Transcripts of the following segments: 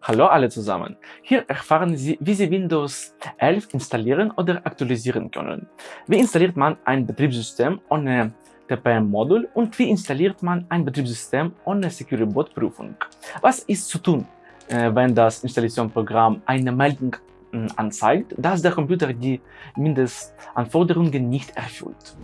Hallo alle zusammen! Hier erfahren Sie, wie Sie Windows 11 installieren oder aktualisieren können. Wie installiert man ein Betriebssystem ohne TPM-Modul und wie installiert man ein Betriebssystem ohne Security-Bot-Prüfung? Was ist zu tun, äh, wenn das Installationsprogramm eine Meldung hm, anzeigt, dass der Computer die Mindestanforderungen nicht erfüllt?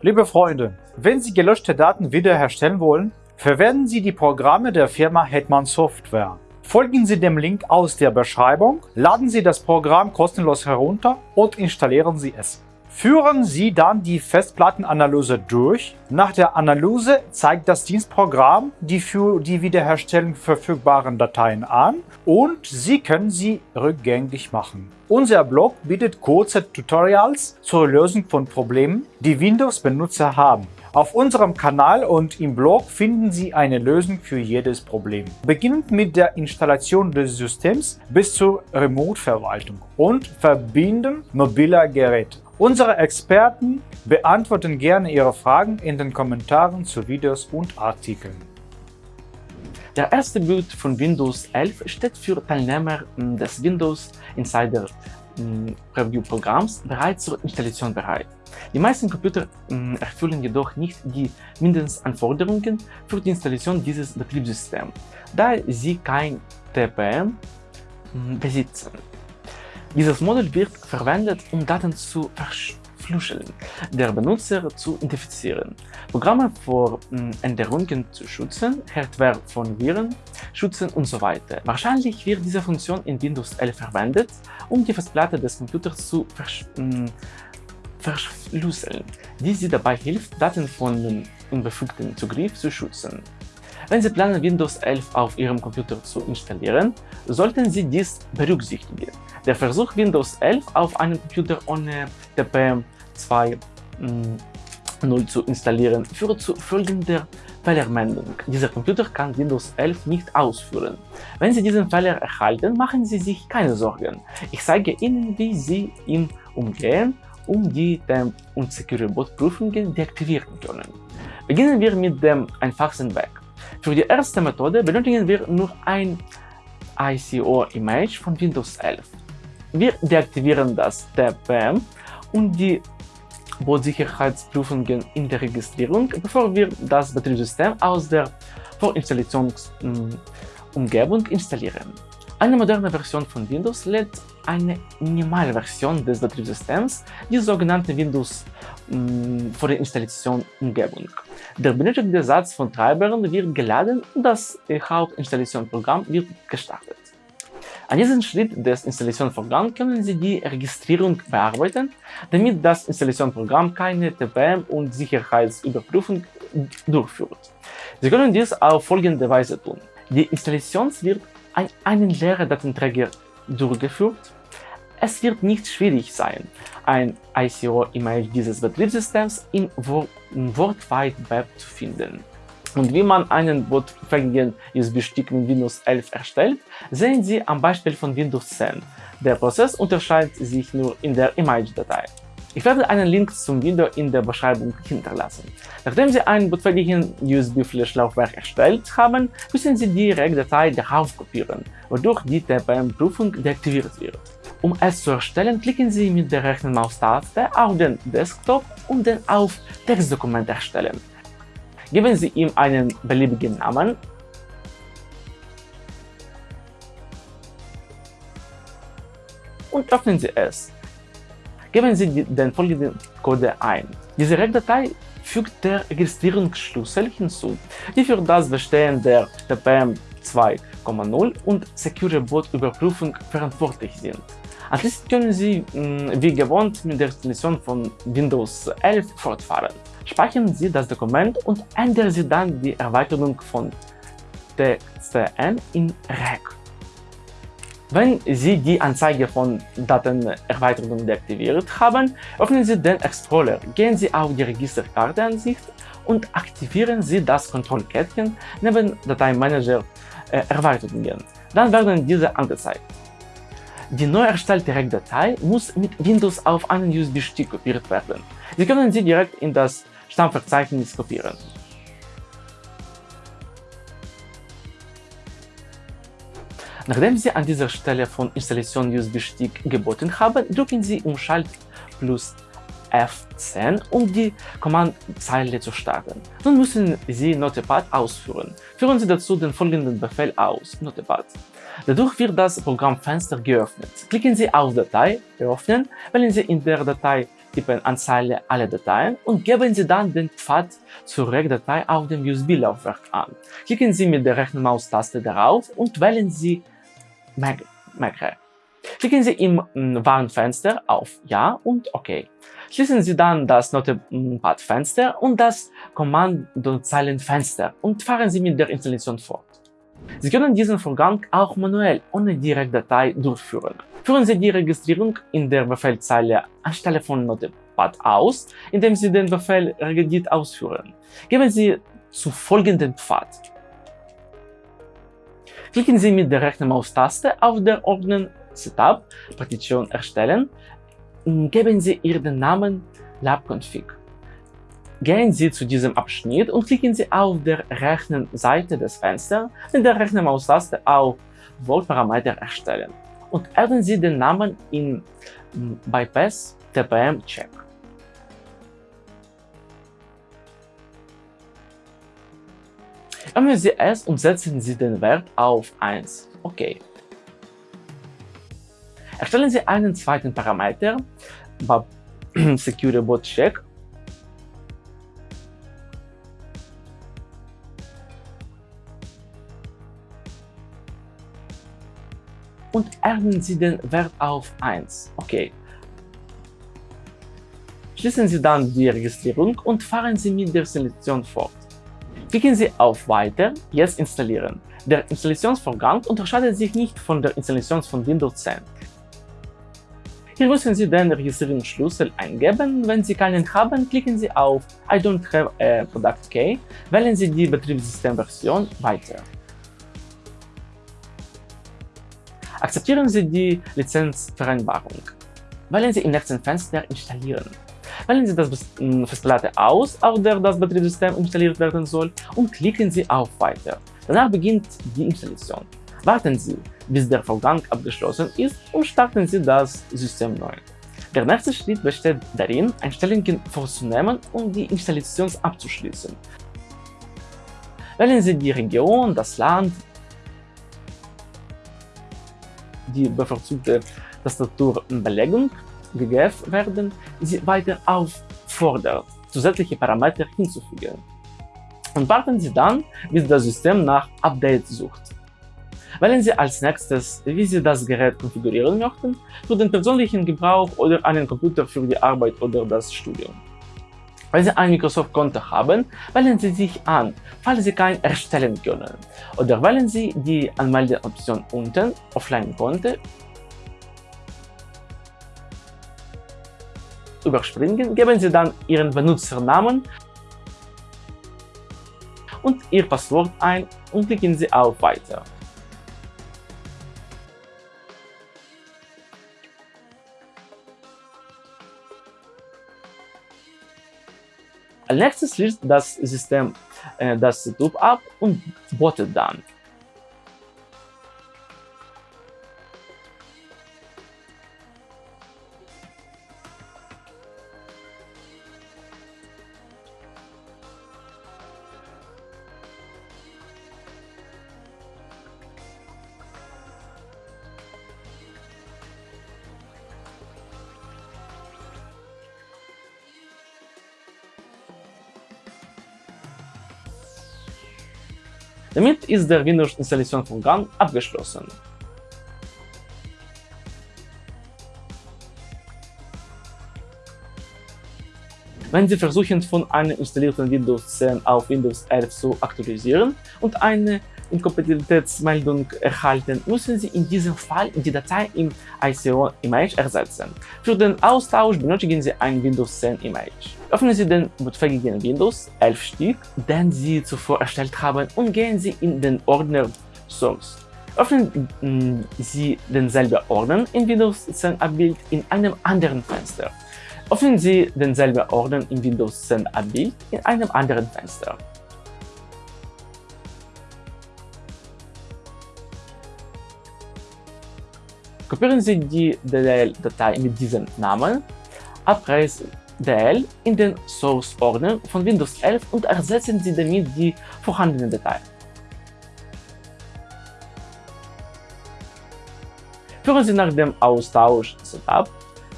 Liebe Freunde, wenn Sie gelöschte Daten wiederherstellen wollen, verwenden Sie die Programme der Firma Hetman Software. Folgen Sie dem Link aus der Beschreibung, laden Sie das Programm kostenlos herunter und installieren Sie es. Führen Sie dann die Festplattenanalyse durch. Nach der Analyse zeigt das Dienstprogramm die für die Wiederherstellung verfügbaren Dateien an und Sie können sie rückgängig machen. Unser Blog bietet kurze Tutorials zur Lösung von Problemen, die Windows-Benutzer haben. Auf unserem Kanal und im Blog finden Sie eine Lösung für jedes Problem. Beginnend mit der Installation des Systems bis zur Remote-Verwaltung und Verbinden mobiler Geräte. Unsere Experten beantworten gerne Ihre Fragen in den Kommentaren zu Videos und Artikeln. Der erste Boot von Windows 11 steht für Teilnehmer hm, des Windows Insider hm, Preview Programms bereits zur Installation bereit. Die meisten Computer hm, erfüllen jedoch nicht die Mindestanforderungen für die Installation dieses Betriebssystems, da sie kein TPM besitzen. Dieses Modul wird verwendet, um Daten zu verschlüsseln, der Benutzer zu identifizieren, Programme vor hm, Änderungen zu schützen, Hardware von Viren schützen und so weiter. Wahrscheinlich wird diese Funktion in Windows 11 verwendet, um die Festplatte des Computers zu versch hm, verschlüsseln, die sie dabei hilft, Daten von unbefugten Zugriff zu schützen. Wenn Sie planen, Windows 11 auf Ihrem Computer zu installieren, sollten Sie dies berücksichtigen. Der Versuch, Windows 11 auf einem Computer ohne TPM 2.0 mm, zu installieren, führt zu folgender Fehlermeldung. Dieser Computer kann Windows 11 nicht ausführen. Wenn Sie diesen Fehler erhalten, machen Sie sich keine Sorgen. Ich zeige Ihnen, wie Sie ihn umgehen, um die Temp- und Security-Bot-Prüfungen deaktivieren können. Beginnen wir mit dem einfachsten Weg. Für die erste Methode benötigen wir nur ein ICO-Image von Windows 11. Wir deaktivieren das TPM und die Boot-Sicherheitsprüfungen in der Registrierung, bevor wir das Betriebssystem aus der Vorinstallationsumgebung installieren. Eine moderne Version von Windows lädt eine Minimalversion des Betriebssystems, die sogenannte Windows Vorinstallation Umgebung. Der benötigte Satz von Treibern wird geladen und das Hauptinstallationsprogramm wird gestartet. An diesem Schritt des Installationsvorgangs können Sie die Registrierung bearbeiten, damit das Installationsprogramm keine TPM und Sicherheitsüberprüfung durchführt. Sie können dies auf folgende Weise tun. Die Installation wird an einen leeren Datenträger durchgeführt. Es wird nicht schwierig sein, ein ICO-Image dieses Betriebssystems im World Wide Web zu finden. Und wie man einen bootfähigen USB-Stick mit Windows 11 erstellt, sehen Sie am Beispiel von Windows 10. Der Prozess unterscheidet sich nur in der Image-Datei. Ich werde einen Link zum Video in der Beschreibung hinterlassen. Nachdem Sie ein bootfähigen USB-Flash-Laufwerk erstellt haben, müssen Sie die REC-Datei darauf kopieren, wodurch die TPM-Prüfung deaktiviert wird. Um es zu erstellen, klicken Sie mit der rechten Maustaste auf den Desktop und dann auf Textdokument erstellen. Geben Sie ihm einen beliebigen Namen und öffnen Sie es. Geben Sie den folgenden Code ein. Diese REC-Datei fügt der Registrierungsschlüssel hinzu, die für das Bestehen der TPM 2.0 und Secure Bot Überprüfung verantwortlich sind. Anschließend können Sie wie gewohnt mit der Installation von Windows 11 fortfahren. Speichern Sie das Dokument und ändern Sie dann die Erweiterung von TCN in REC. Wenn Sie die Anzeige von Datenerweiterungen deaktiviert haben, öffnen Sie den Explorer, gehen Sie auf die Registerkarteansicht und aktivieren Sie das Kontrollkettchen neben Dateimanager äh, Erweiterungen. Dann werden diese angezeigt. Die neu erstellte REC-Datei muss mit Windows auf einen USB-Stick kopiert werden. Sie können sie direkt in das Stammverzeichnis kopieren. Nachdem Sie an dieser Stelle von Installation USB-Stick geboten haben, drücken Sie Umschalt plus F10, um die Kommandzeile zu starten. Nun müssen Sie Notepad ausführen. Führen Sie dazu den folgenden Befehl aus, Notepad. Dadurch wird das Programmfenster geöffnet. Klicken Sie auf Datei, Öffnen, wählen Sie in der Datei tippen Anzeige alle Dateien und geben Sie dann den Pfad zur Regdatei auf dem USB-Laufwerk an. Klicken Sie mit der rechten Maustaste darauf und wählen Sie Macro. Klicken Sie im mm, Warnfenster auf Ja und OK. Schließen Sie dann das Notepad-Fenster und das Kommandozeilenfenster und fahren Sie mit der Installation fort. Sie können diesen Vorgang auch manuell ohne Direktdatei durchführen. Führen Sie die Registrierung in der Befehlzeile anstelle von Notepad aus, indem Sie den Befehl regedit ausführen. Geben Sie zu folgenden Pfad Klicken Sie mit der rechten Maustaste auf der Ordner Setup Partition erstellen geben Sie Ihren Namen labconfig. Gehen Sie zu diesem Abschnitt und klicken Sie auf der rechten Seite des Fensters mit der rechten Maustaste auf Voltparameter erstellen und adden Sie den Namen in Bypass TPM Check. Öffnen Sie es und setzen Sie den Wert auf 1. OK. Erstellen Sie einen zweiten Parameter, Secure Bot Check, und erhöhen Sie den Wert auf 1. OK. Schließen Sie dann die Registrierung und fahren Sie mit der Selektion fort. Klicken Sie auf Weiter, Jetzt installieren. Der Installationsvorgang unterscheidet sich nicht von der Installation von Windows 10. Hier müssen Sie den Registrierungsschlüssel eingeben. Wenn Sie keinen haben, klicken Sie auf I don't have a product key, wählen Sie die Betriebssystemversion Weiter. Akzeptieren Sie die Lizenzvereinbarung. Wählen Sie im nächsten Fenster Installieren. Wählen Sie das hm, Festplatte aus, auf der das Betriebssystem installiert werden soll und klicken Sie auf Weiter. Danach beginnt die Installation. Warten Sie, bis der Vorgang abgeschlossen ist und starten Sie das System neu. Der nächste Schritt besteht darin, Einstellungen vorzunehmen und die Installation abzuschließen. Wählen Sie die Region, das Land, die bevorzugte Tastaturbelegung gegeben werden, sie weiter auffordert, zusätzliche Parameter hinzufügen. Und warten Sie dann, bis das System nach Update sucht. Wählen Sie als nächstes, wie Sie das Gerät konfigurieren möchten, für den persönlichen Gebrauch oder einen Computer für die Arbeit oder das Studium. Wenn Sie ein Microsoft-Konto haben, wählen Sie sich an, falls Sie kein erstellen können. Oder wählen Sie die Anmeldeoption unten, Offline-Konto überspringen, geben Sie dann Ihren Benutzernamen und Ihr Passwort ein und klicken Sie auf Weiter. Als nächstes schließt das System äh, das Setup ab und bootet dann. Damit ist der Windows-Installationsvorgang abgeschlossen. Wenn Sie versuchen, von einem installierten Windows 10 auf Windows 11 zu aktualisieren und eine Inkompatibilitätsmeldung erhalten, müssen Sie in diesem Fall die Datei im ICO-Image ersetzen. Für den Austausch benötigen Sie ein Windows 10 Image. Öffnen Sie den bootfähigen Windows 11 Stick, den Sie zuvor erstellt haben und gehen Sie in den Ordner Source. Öffnen mm, Sie denselben Ordner in Windows 10 Abbild in einem anderen Fenster. Öffnen Sie denselben Ordner in Windows 10 Abbild in einem anderen Fenster. Kopieren Sie die DLL-Datei mit diesem Namen, Abress.dll, in den Source-Ordner von Windows 11 und ersetzen Sie damit die vorhandene Datei. Führen Sie nach dem Austausch Setup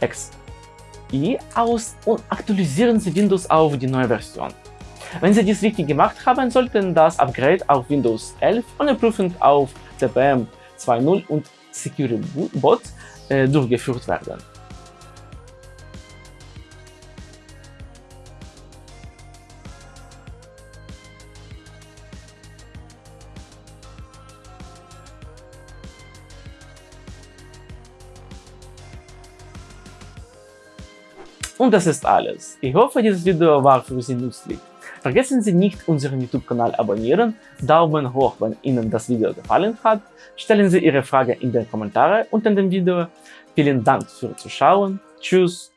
XI aus und aktualisieren Sie Windows auf die neue Version. Wenn Sie dies richtig gemacht haben, sollten das Upgrade auf Windows 11 ohne Prüfung auf CPM 2.0 und Security Bot äh, durchgeführt werden. Und das ist alles. Ich hoffe, dieses Video war für Sie nützlich. Vergessen Sie nicht, unseren YouTube-Kanal abonnieren, Daumen hoch, wenn Ihnen das Video gefallen hat, stellen Sie Ihre Frage in den Kommentaren unter dem Video. Vielen Dank fürs Zuschauen, tschüss